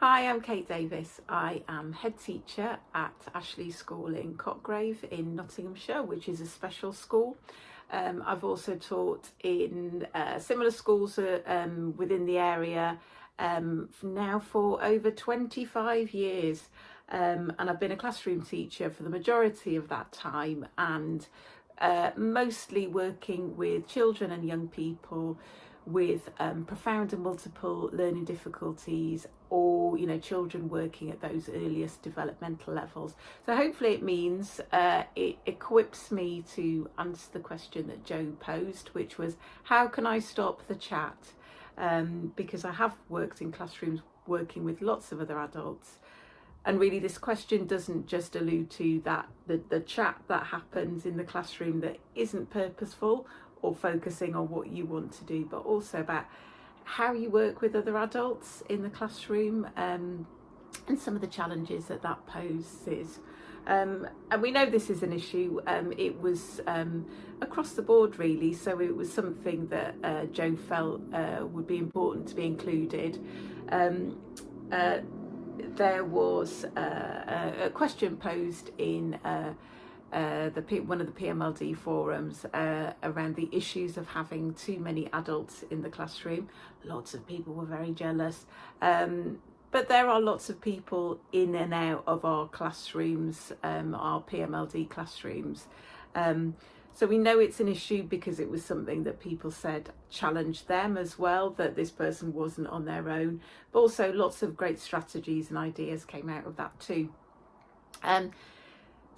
Hi, I'm Kate Davis. I am head teacher at Ashley School in Cotgrave in Nottinghamshire, which is a special school. Um, I've also taught in uh, similar schools uh, um, within the area um, now for over 25 years. Um, and I've been a classroom teacher for the majority of that time and uh, mostly working with children and young people with um, profound and multiple learning difficulties or you know children working at those earliest developmental levels. So hopefully it means uh, it equips me to answer the question that Joe posed which was how can I stop the chat? Um, because I have worked in classrooms working with lots of other adults. And really this question doesn't just allude to that the, the chat that happens in the classroom that isn't purposeful or focusing on what you want to do, but also about how you work with other adults in the classroom um, and some of the challenges that that poses. Um, and we know this is an issue. Um, it was um, across the board really, so it was something that uh, Joe felt uh, would be important to be included. Um, uh, there was uh, a question posed in uh, the one of the PMLD forums uh, around the issues of having too many adults in the classroom. Lots of people were very jealous. Um, but there are lots of people in and out of our classrooms, um, our PMLD classrooms. Um, so we know it's an issue because it was something that people said challenged them as well, that this person wasn't on their own. But also lots of great strategies and ideas came out of that too. Um,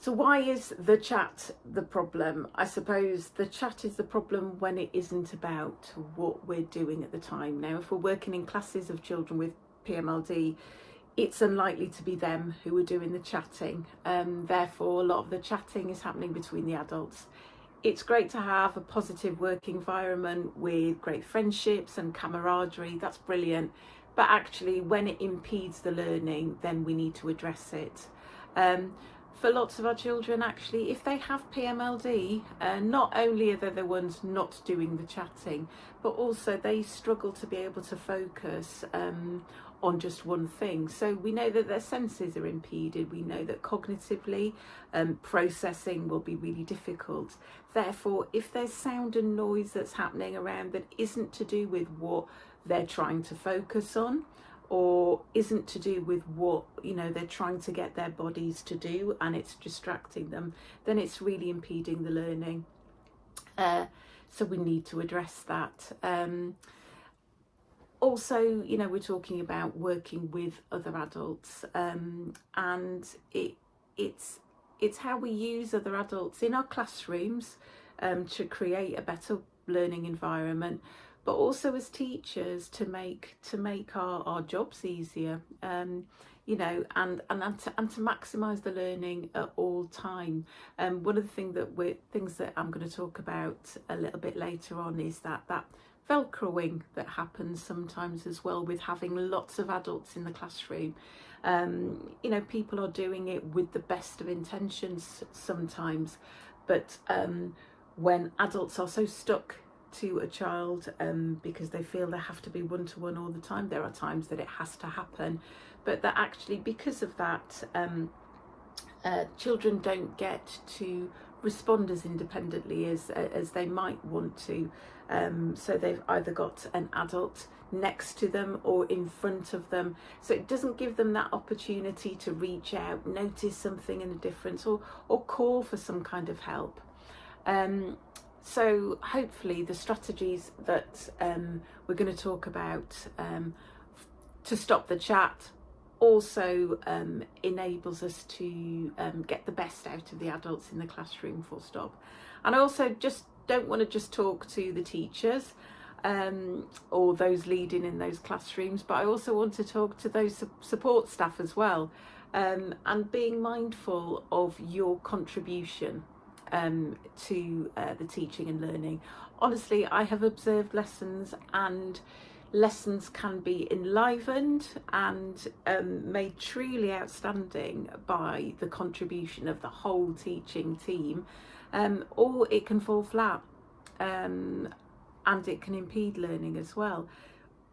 so why is the chat the problem? I suppose the chat is the problem when it isn't about what we're doing at the time. Now, if we're working in classes of children with PMLD, it's unlikely to be them who are doing the chatting. Um, therefore, a lot of the chatting is happening between the adults. It's great to have a positive work environment with great friendships and camaraderie. That's brilliant. But actually, when it impedes the learning, then we need to address it. Um, for lots of our children actually if they have PMLD uh, not only are they the ones not doing the chatting but also they struggle to be able to focus um, on just one thing. So we know that their senses are impeded. We know that cognitively um, processing will be really difficult. Therefore if there's sound and noise that's happening around that isn't to do with what they're trying to focus on or isn't to do with what you know they're trying to get their bodies to do and it's distracting them then it's really impeding the learning. Uh, so we need to address that. Um, also you know we're talking about working with other adults um, and it it's it's how we use other adults in our classrooms um, to create a better learning environment but also as teachers to make to make our, our jobs easier um, you know and and and to, and to maximize the learning at all time. Um, one of the things that we things that I'm going to talk about a little bit later on is that that velcroing that happens sometimes as well with having lots of adults in the classroom. Um, you know people are doing it with the best of intentions sometimes but um, when adults are so stuck to a child um, because they feel they have to be one-to-one -one all the time. There are times that it has to happen, but that actually because of that, um, uh, children don't get to respond as independently as, as they might want to. Um, so they've either got an adult next to them or in front of them. So it doesn't give them that opportunity to reach out, notice something in a difference or, or call for some kind of help. Um, so hopefully the strategies that um, we're going to talk about um, to stop the chat also um, enables us to um, get the best out of the adults in the classroom full stop. And I also just don't want to just talk to the teachers um, or those leading in those classrooms, but I also want to talk to those support staff as well um, and being mindful of your contribution um, to uh, the teaching and learning. Honestly, I have observed lessons and lessons can be enlivened and um, made truly outstanding by the contribution of the whole teaching team um, or it can fall flat um, and it can impede learning as well.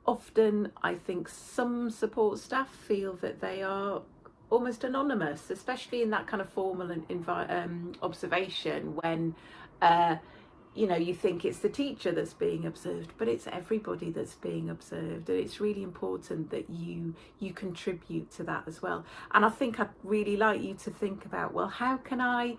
often I think some support staff feel that they are almost anonymous, especially in that kind of formal and um, observation when. Uh, you know you think it's the teacher that's being observed but it's everybody that's being observed and it's really important that you you contribute to that as well and i think i'd really like you to think about well how can i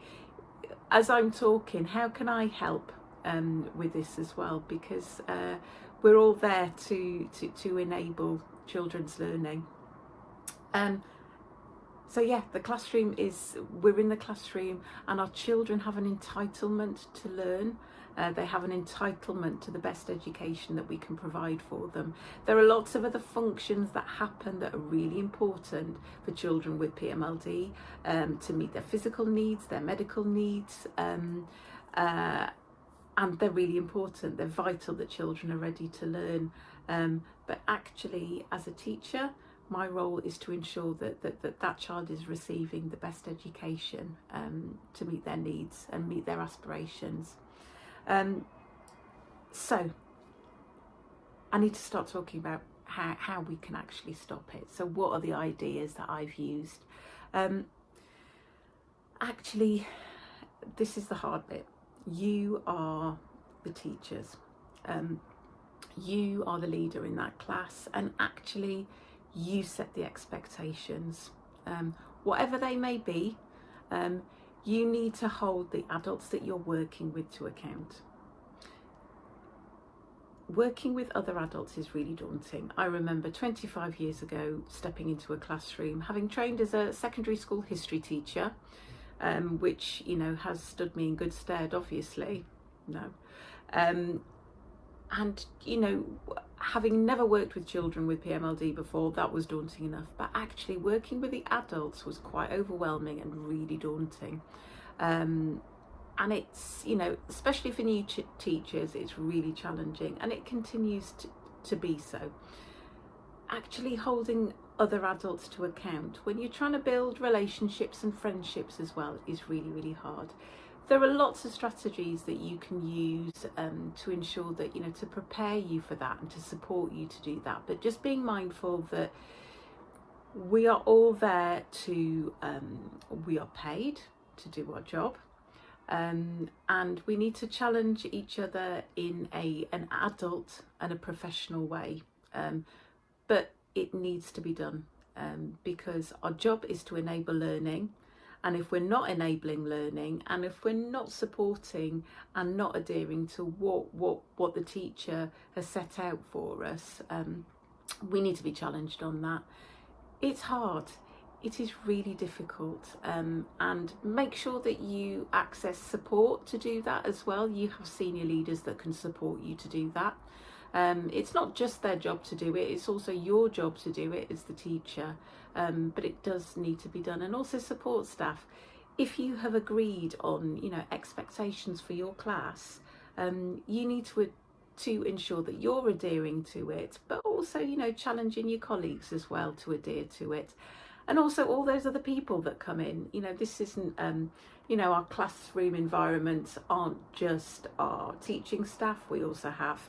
as i'm talking how can i help um, with this as well because uh, we're all there to, to to enable children's learning um, so yeah the classroom is we're in the classroom and our children have an entitlement to learn uh, they have an entitlement to the best education that we can provide for them. There are lots of other functions that happen that are really important for children with PMLD um, to meet their physical needs, their medical needs, um, uh, and they're really important. They're vital that children are ready to learn. Um, but actually, as a teacher, my role is to ensure that that, that, that child is receiving the best education um, to meet their needs and meet their aspirations. Um, so I need to start talking about how, how we can actually stop it. So what are the ideas that I've used? Um, actually, this is the hard bit. You are the teachers. Um, you are the leader in that class and actually you set the expectations. Um, whatever they may be, um, you need to hold the adults that you're working with to account. Working with other adults is really daunting. I remember 25 years ago stepping into a classroom, having trained as a secondary school history teacher, um, which you know has stood me in good stead. Obviously, no, um, and you know having never worked with children with PMLD before, that was daunting enough. But actually, working with the adults was quite overwhelming and really daunting. Um, and it's, you know, especially for new ch- teachers, it's really challenging and it continues to, to be so. Actually, holding other adults to account when you're trying to build relationships and friendships as well is really, really hard there are lots of strategies that you can use um, to ensure that you know to prepare you for that and to support you to do that. But just being mindful that we are all there to um, we are paid to do our job um, and we need to challenge each other in a an adult and a professional way um, but it needs to be done um, because our job is to enable learning and if we're not enabling learning and if we're not supporting and not adhering to what what what the teacher has set out for us um, we need to be challenged on that. It's hard. It is really difficult um, and make sure that you access support to do that as well. You have senior leaders that can support you to do that um, it's not just their job to do it, it's also your job to do it as the teacher, um, but it does need to be done. And also support staff. If you have agreed on, you know, expectations for your class, um, you need to to ensure that you're adhering to it, but also, you know, challenging your colleagues as well to adhere to it. And also all those other people that come in, you know, this isn't, um, you know, our classroom environments aren't just our teaching staff. We also have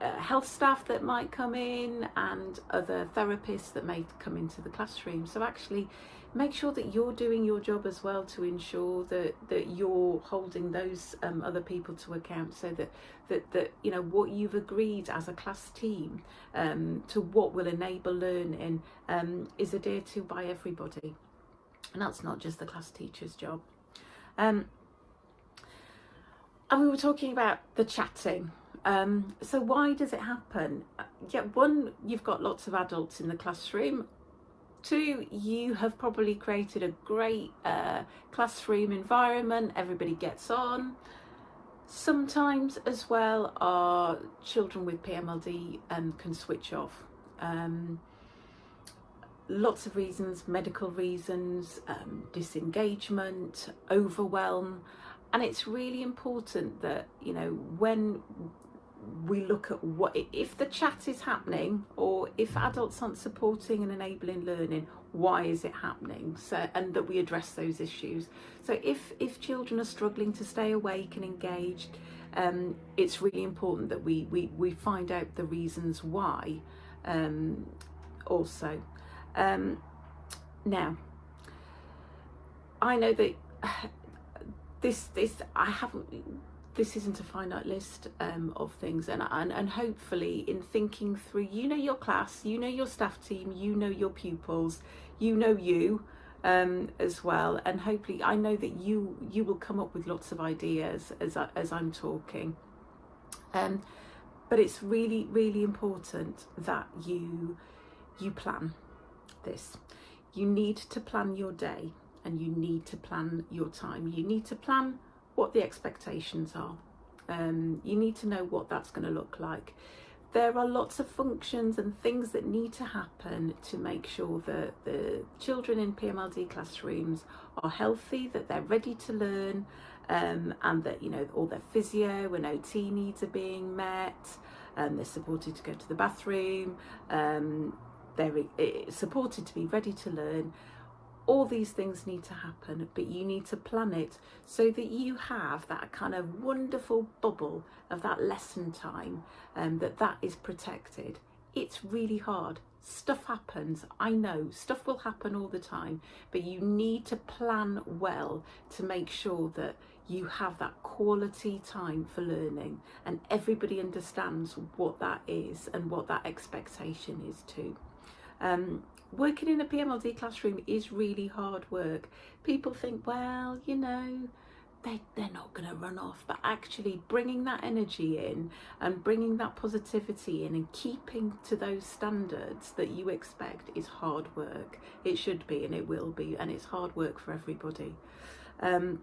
uh, health staff that might come in and other therapists that may come into the classroom. So actually make sure that you're doing your job as well to ensure that that you're holding those um, other people to account so that that that you know what you've agreed as a class team um, to what will enable learning um, is adhered to by everybody. And that's not just the class teacher's job. Um, and we were talking about the chatting um, so why does it happen? Uh, yeah, one, you've got lots of adults in the classroom. Two, you have probably created a great uh, classroom environment. Everybody gets on. Sometimes, as well, our children with PMLD um, can switch off. Um, lots of reasons, medical reasons, um, disengagement, overwhelm, and it's really important that you know when we look at what if the chat is happening or if adults aren't supporting and enabling learning why is it happening? So and that we address those issues. So if if children are struggling to stay awake and engaged um, it's really important that we, we we find out the reasons why um, also. Um, now I know that this this I haven't this isn't a finite list um, of things and, and and hopefully in thinking through you know your class you know your staff team you know your pupils you know you um, as well and hopefully I know that you you will come up with lots of ideas as, I, as I'm talking. Um, but it's really really important that you you plan this. You need to plan your day and you need to plan your time. You need to plan what the expectations are. Um, you need to know what that's going to look like. There are lots of functions and things that need to happen to make sure that the children in PMLD classrooms are healthy, that they're ready to learn, um, and that you know all their physio and OT needs are being met, and um, they're supported to go to the bathroom, um, they're uh, supported to be ready to learn, all these things need to happen but you need to plan it so that you have that kind of wonderful bubble of that lesson time and um, that that is protected. It's really hard. Stuff happens i know. Stuff will happen all the time but you need to plan well to make sure that you have that quality time for learning and everybody understands what that is and what that expectation is too um, working in a PMLD classroom is really hard work. People think, well, you know, they, they're not going to run off, but actually bringing that energy in and bringing that positivity in and keeping to those standards that you expect is hard work. It should be and it will be, and it's hard work for everybody. Um,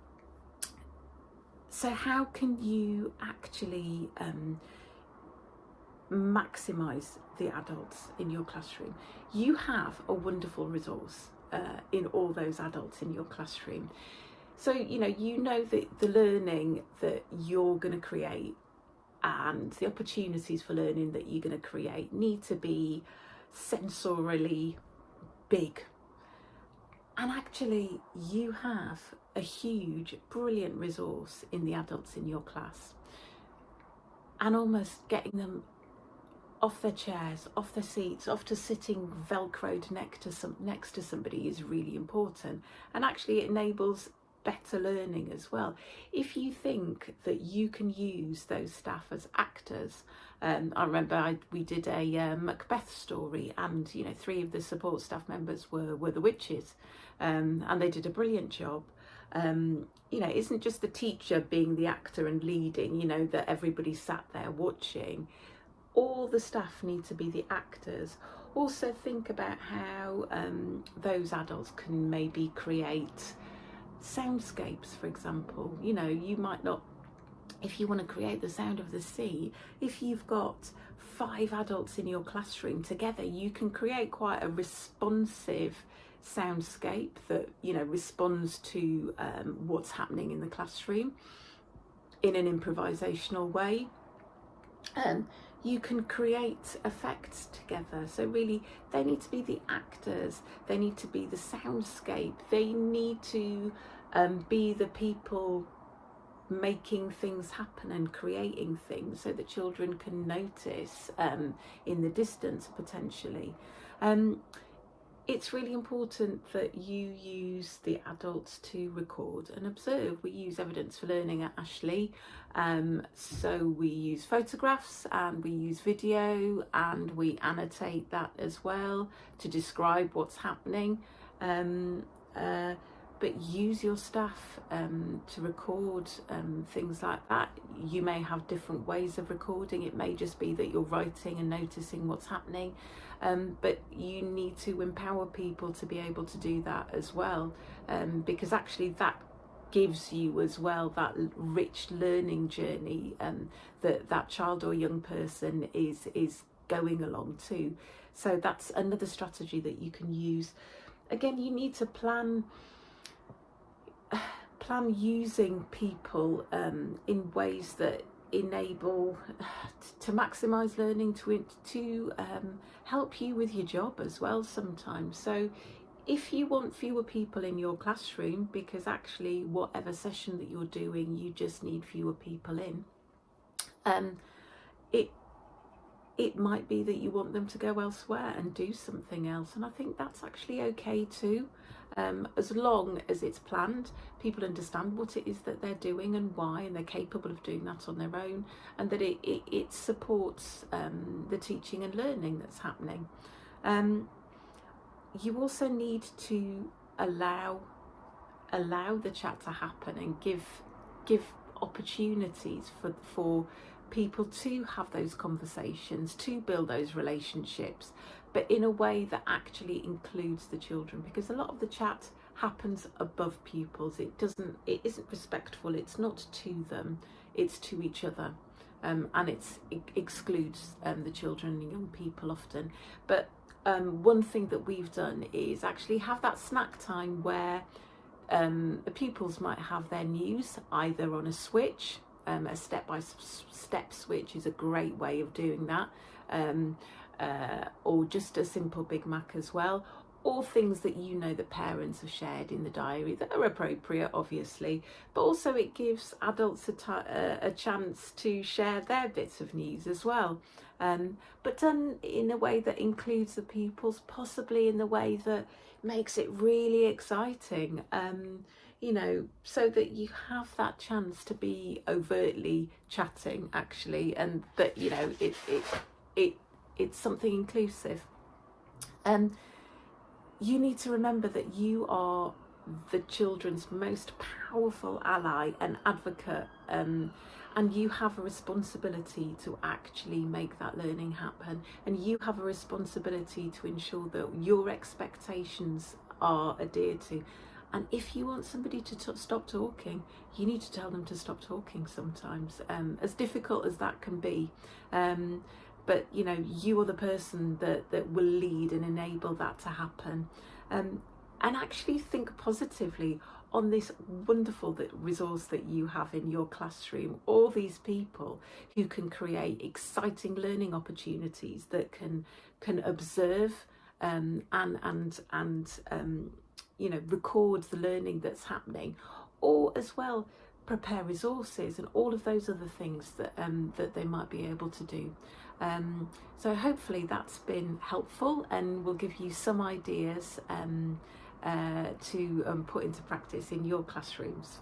so how can you actually um, maximize the adults in your classroom. You have a wonderful resource uh, in all those adults in your classroom. So, you know, you know that the learning that you're going to create and the opportunities for learning that you're going to create need to be sensorially big. And actually, you have a huge, brilliant resource in the adults in your class. And almost getting them off their chairs, off their seats, off to sitting velcroed next to some next to somebody is really important. And actually it enables better learning as well. If you think that you can use those staff as actors, um, I remember I, we did a uh, Macbeth story and you know three of the support staff members were, were the witches um, and they did a brilliant job. Um, you know, isn't just the teacher being the actor and leading, you know, that everybody sat there watching all the staff need to be the actors. Also think about how um, those adults can maybe create soundscapes, for example. You know, you might not, if you want to create the sound of the sea, if you've got five adults in your classroom together, you can create quite a responsive soundscape that, you know, responds to um, what's happening in the classroom in an improvisational way. Um, you can create effects together. So really, they need to be the actors, they need to be the soundscape, they need to um, be the people making things happen and creating things so that children can notice um, in the distance potentially. Um, it's really important that you use the adults to record and observe. We use evidence for learning at Ashley, um, so we use photographs and we use video and we annotate that as well to describe what's happening. Um, uh, but use your staff um, to record um, things like that. You may have different ways of recording. It may just be that you're writing and noticing what's happening, um, but you need to empower people to be able to do that as well, um, because actually that gives you as well that rich learning journey um, that that child or young person is is going along to. So that's another strategy that you can use. Again, you need to plan plan using people um, in ways that enable to maximize learning to to um, help you with your job as well sometimes. So if you want fewer people in your classroom because actually whatever session that you're doing you just need fewer people in um it it might be that you want them to go elsewhere and do something else. And I think that's actually okay too um, as long as it's planned people understand what it is that they're doing and why and they're capable of doing that on their own and that it, it, it supports um, the teaching and learning that's happening. Um, you also need to allow allow the chat to happen and give give opportunities for for people to have those conversations to build those relationships but in a way that actually includes the children because a lot of the chat happens above pupils. It doesn't it isn't respectful. It's not to them. It's to each other. Um, and it's, it excludes um, the children and young people often. But um, one thing that we've done is actually have that snack time where um, the pupils might have their news either on a switch, um, a step-by-step switch is a great way of doing that, um, uh, or just a simple BIGmack as well, or things that you know the parents have shared in the diary that are appropriate obviously. But also it gives adults a, a chance to share their bits of news as well. Um, but done in a way that includes the pupils possibly in the way that makes it really exciting. Um, you know so that you have that chance to be overtly chatting actually and that you know it it, it it's something inclusive. Um you need to remember that you are the children's most powerful ally and advocate um, and you have a responsibility to actually make that learning happen and you have a responsibility to ensure that your expectations are adhered to and if you want somebody to stop talking you need to tell them to stop talking sometimes um, as difficult as that can be. Um, but you know you are the person that that will lead and enable that to happen. Um, and actually think positively on this wonderful resource that you have in your classroom. All these people who can create exciting learning opportunities that can can observe um, and and and um, you know record the learning that's happening or as well prepare resources and all of those other things that um, that they might be able to do um, so hopefully that's been helpful and will give you some ideas um, uh, to um, put into practice in your classrooms.